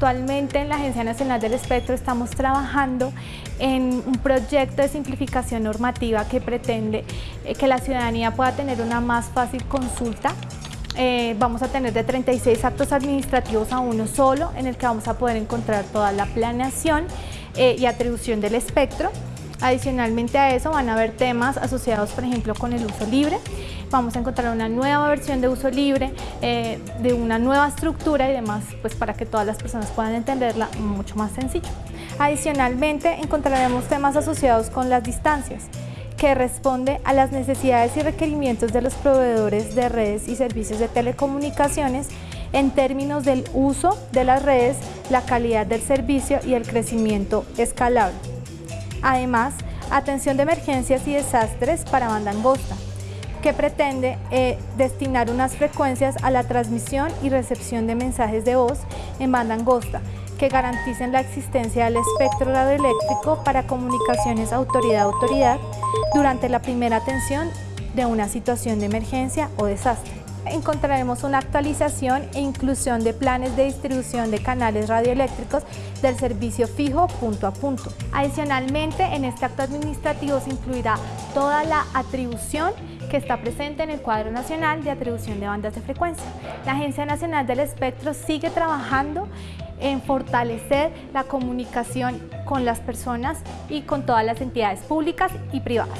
Actualmente en la Agencia Nacional del Espectro estamos trabajando en un proyecto de simplificación normativa que pretende eh, que la ciudadanía pueda tener una más fácil consulta eh, vamos a tener de 36 actos administrativos a uno solo, en el que vamos a poder encontrar toda la planeación eh, y atribución del espectro. Adicionalmente a eso van a haber temas asociados, por ejemplo, con el uso libre. Vamos a encontrar una nueva versión de uso libre, eh, de una nueva estructura y demás, pues para que todas las personas puedan entenderla mucho más sencillo. Adicionalmente encontraremos temas asociados con las distancias que responde a las necesidades y requerimientos de los proveedores de redes y servicios de telecomunicaciones en términos del uso de las redes, la calidad del servicio y el crecimiento escalable. Además, atención de emergencias y desastres para banda angosta, que pretende eh, destinar unas frecuencias a la transmisión y recepción de mensajes de voz en banda angosta, que garanticen la existencia del espectro radioeléctrico para comunicaciones autoridad-autoridad durante la primera atención de una situación de emergencia o desastre. Encontraremos una actualización e inclusión de planes de distribución de canales radioeléctricos del servicio fijo punto a punto. Adicionalmente, en este acto administrativo se incluirá toda la atribución que está presente en el cuadro nacional de atribución de bandas de frecuencia. La Agencia Nacional del Espectro sigue trabajando en fortalecer la comunicación con las personas y con todas las entidades públicas y privadas.